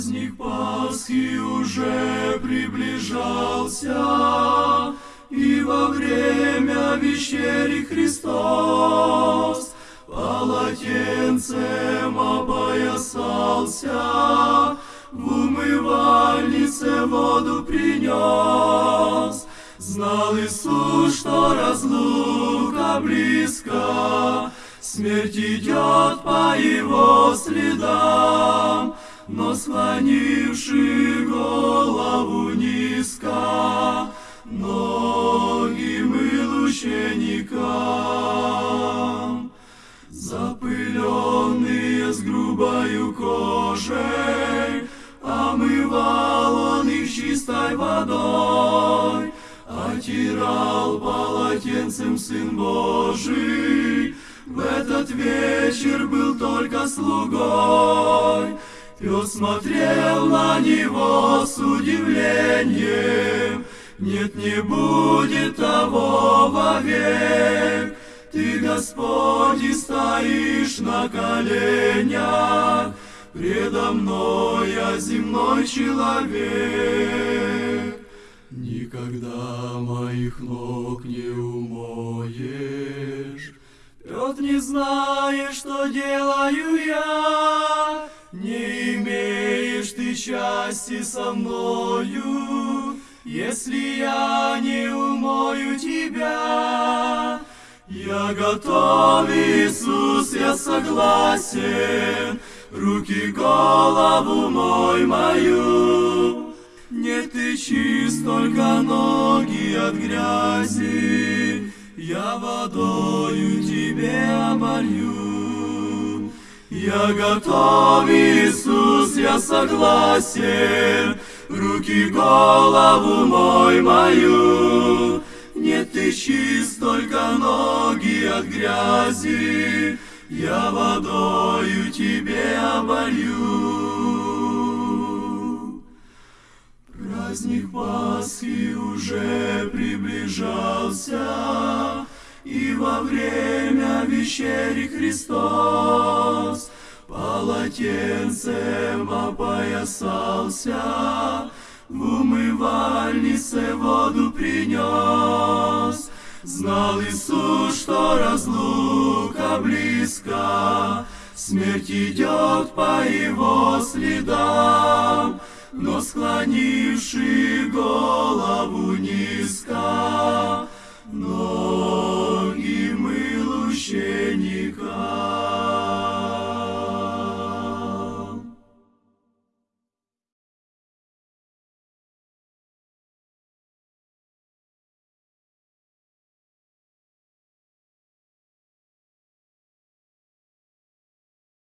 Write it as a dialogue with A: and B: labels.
A: Праздник Пасхи уже приближался, И во время вечери Христос Полотенцем опоясался, В умывальнице воду принес. Знал Иисус, что разлука близка, Смерть идет по его следам, но склонивши голову низко, ноги мыл ученикам. Запыленные с грубою кожей, омывал он их чистой водой, отирал полотенцем Сын Божий, в этот вечер был только слугой. Пес смотрел на него с удивлением, Нет, не будет того вовек. Ты, Господь, и стоишь на коленях, Предо мной я земной человек. Никогда моих ног не умоешь, Петр, не знаешь, что делаю я, имеешь ты счастья со мною, Если я не умою тебя. Я готов, Иисус, я согласен, Руки, голову мой мою. Нет, ты чист, только ноги от грязи, я водою тебе оболью. Я готов, Иисус, я согласен, Руки, голову мой мою. Нет, ты чист, только ноги от грязи, Я водою тебе оболью. Праздник Пасхи уже приближался, И во время вечери Христос Полотенцем опоясался, В умывальнице воду принес. Знал Иисус, что разлука близка, Смерть идет по его следам, но склонивши голову низко, ноги мыл ученика.